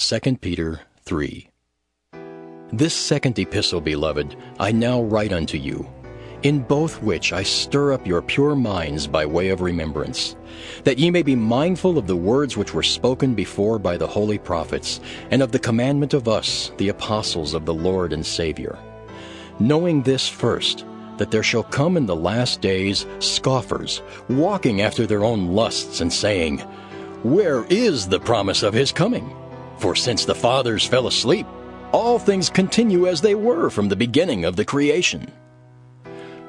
2 Peter 3 This second epistle, beloved, I now write unto you, in both which I stir up your pure minds by way of remembrance, that ye may be mindful of the words which were spoken before by the holy prophets, and of the commandment of us, the apostles of the Lord and Savior. Knowing this first, that there shall come in the last days scoffers, walking after their own lusts, and saying, Where is the promise of his coming? For since the fathers fell asleep, all things continue as they were from the beginning of the creation.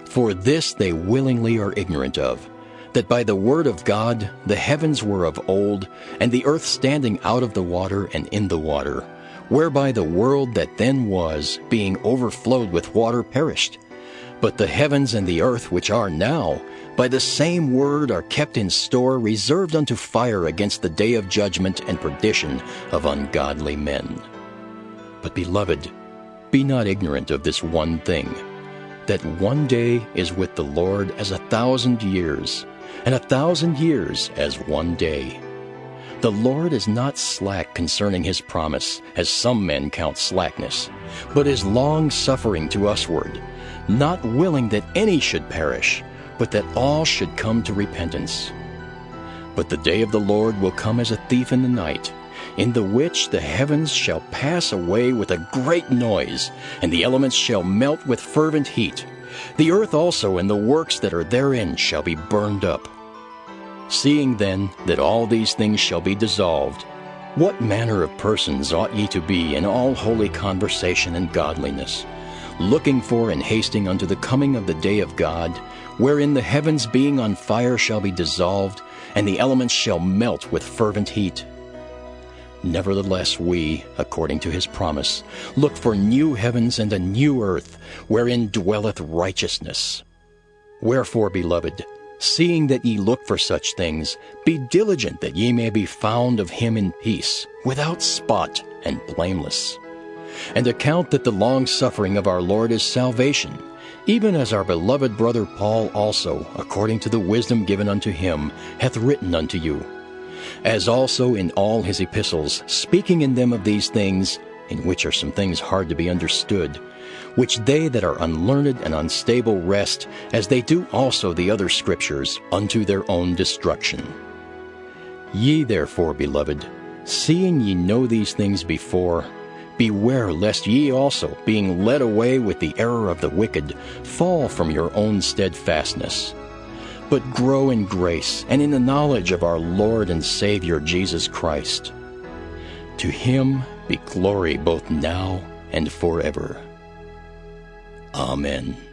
For this they willingly are ignorant of, that by the word of God the heavens were of old, and the earth standing out of the water and in the water, whereby the world that then was, being overflowed with water, perished. But the heavens and the earth which are now, by the same word are kept in store, reserved unto fire against the day of judgment and perdition of ungodly men. But, beloved, be not ignorant of this one thing that one day is with the Lord as a thousand years, and a thousand years as one day. The Lord is not slack concerning his promise, as some men count slackness, but is long suffering to usward, not willing that any should perish, but that all should come to repentance. But the day of the Lord will come as a thief in the night, in the which the heavens shall pass away with a great noise, and the elements shall melt with fervent heat. The earth also and the works that are therein shall be burned up. Seeing then that all these things shall be dissolved, what manner of persons ought ye to be in all holy conversation and godliness, looking for and hasting unto the coming of the day of God, wherein the heavens being on fire shall be dissolved, and the elements shall melt with fervent heat? Nevertheless, we, according to his promise, look for new heavens and a new earth, wherein dwelleth righteousness. Wherefore, beloved, seeing that ye look for such things, be diligent that ye may be found of him in peace, without spot and blameless. And account that the long suffering of our Lord is salvation, even as our beloved brother Paul also, according to the wisdom given unto him, hath written unto you as also in all his epistles, speaking in them of these things, in which are some things hard to be understood, which they that are unlearned and unstable wrest, as they do also the other scriptures, unto their own destruction. Ye therefore, beloved, seeing ye know these things before, beware lest ye also, being led away with the error of the wicked, fall from your own steadfastness but grow in grace and in the knowledge of our Lord and Savior Jesus Christ. To him be glory both now and forever. Amen.